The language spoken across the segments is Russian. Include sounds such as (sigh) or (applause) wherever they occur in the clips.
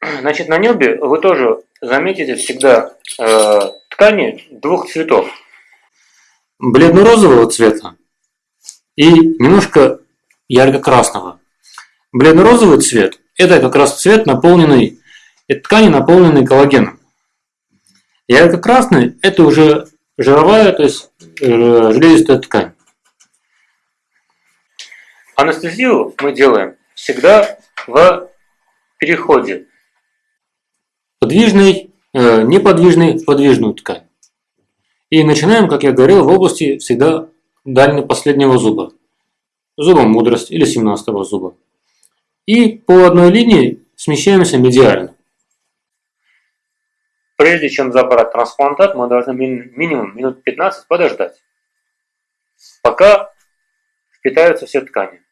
Значит, на небе вы тоже заметите всегда э, ткани двух цветов. Бледно-розового цвета и немножко ярко-красного. Бледно-розовый цвет – это как раз цвет наполненный, это ткани, наполненные коллагеном. Ярко-красный – это уже жировая, то есть э, железистая ткань. Анестезию мы делаем всегда в переходе подвижной, э, неподвижной в подвижную ткань. И начинаем, как я говорил, в области всегда дальнего последнего зуба. Зуба мудрость или 17 зуба. И по одной линии смещаемся медиально. Прежде чем забрать трансплантат, мы должны минимум минут 15 подождать, пока впитаются все ткани.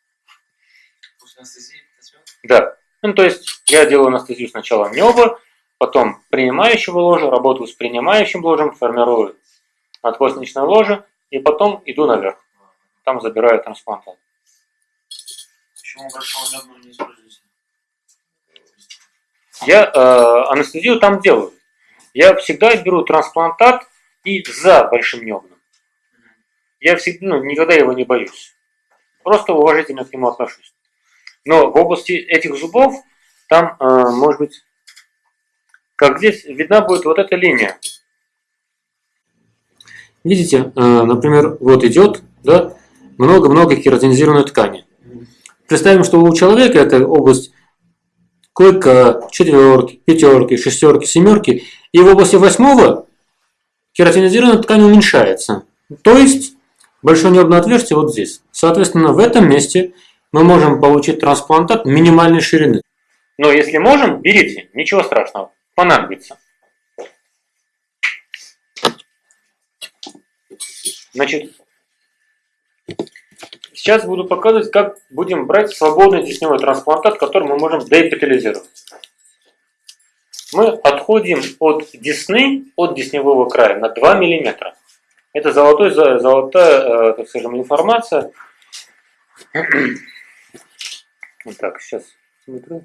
Да. Ну, то есть я делаю анестезию сначала неба, потом принимающего ложа, работаю с принимающим ложем, формирую надкостничное ложе, и потом иду наверх. Там забираю трансплантат. Почему большого не используете? Я э, анестезию там делаю. Я всегда беру трансплантат и за большим небным. Я всегда, ну, никогда его не боюсь. Просто уважительно к нему отношусь. Но в области этих зубов, там, э, может быть, как здесь, видна будет вот эта линия. Видите, э, например, вот идет да, много-много кератинизированной ткани. Представим, что у человека эта область клыка, четверки, пятерки, шестерки, семерки, и в области восьмого кератинизированная ткань уменьшается. То есть большое нервное отверстие вот здесь. Соответственно, в этом месте мы можем получить трансплантат минимальной ширины. Но если можем, берите, ничего страшного, понадобится. Значит, сейчас буду показывать, как будем брать свободный десневой трансплантат, который мы можем деэпитализировать. Мы отходим от десны, от десневого края на 2 мм. Это золотой, золотая, э, так скажем, информация. (clears throat) Вот так, сейчас смотрю.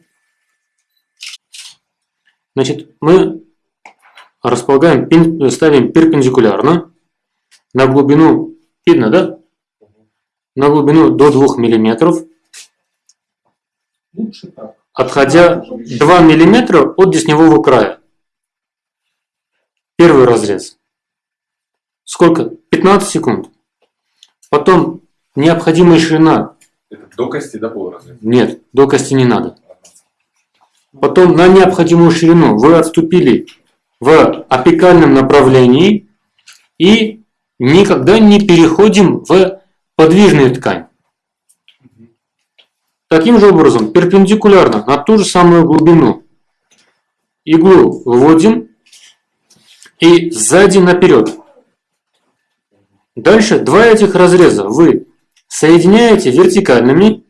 Значит, мы располагаем, ставим перпендикулярно на глубину, видно, да? На глубину до 2 мм. Отходя 2 мм от десневого края. Первый разрез. Сколько? 15 секунд. Потом необходимая ширина это до кости, до полуразреза? Нет, до кости не надо. Потом на необходимую ширину вы отступили в апикальном направлении и никогда не переходим в подвижную ткань. Таким же образом, перпендикулярно на ту же самую глубину иглу вводим и сзади наперед. Дальше два этих разреза вы соединяете вертикальными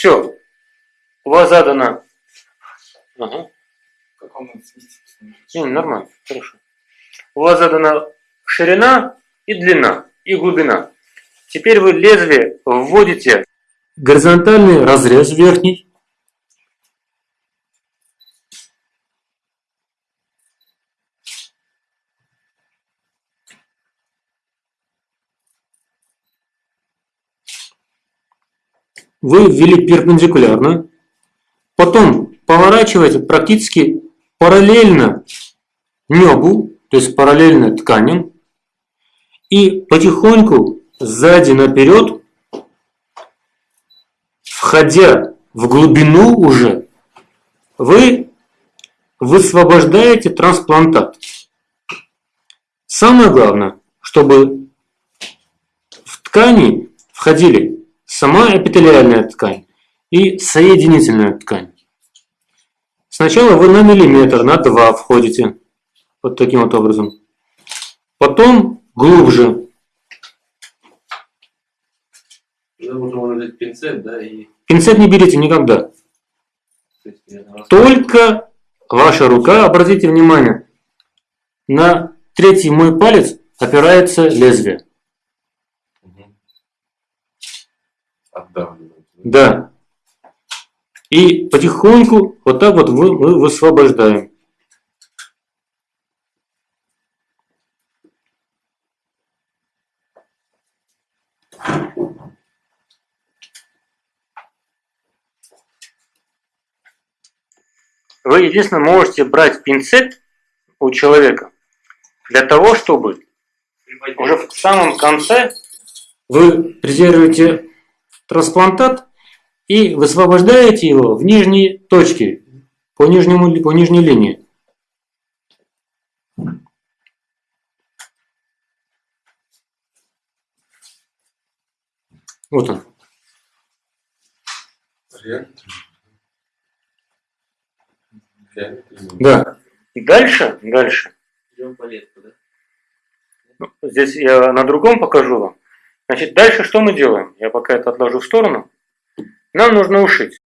Все. У вас задано... Ага. Не, нормально, хорошо. У вас задана ширина и длина, и глубина. Теперь вы лезвие вводите горизонтальный разрез верхний, вы ввели перпендикулярно, потом поворачиваете практически параллельно небу, то есть параллельно тканям, и потихоньку сзади наперед, входя в глубину уже, вы высвобождаете трансплантат. Самое главное, чтобы в ткани входили сама эпителиальная ткань и соединительная ткань. Сначала вы на миллиметр, на два входите, вот таким вот образом. Потом глубже. пинцет, да, и... Пинцет не берите никогда. Только ваша рука, обратите внимание, на третий мой палец опирается лезвие. Отдавливать. Да. И потихоньку вот так вот вы- мы высвобождаем. Вы единственное можете брать пинцет у человека для того, чтобы уже в самом конце вы презируете трансплантат и высвобождаете его в нижние точки, по, нижнему, по нижней линии. Вот он. Да. И дальше, дальше. Идем по летку, да? Ну, Здесь я на другом покажу вам. Значит, дальше что мы делаем? Я пока это отложу в сторону. Нам нужно ушить.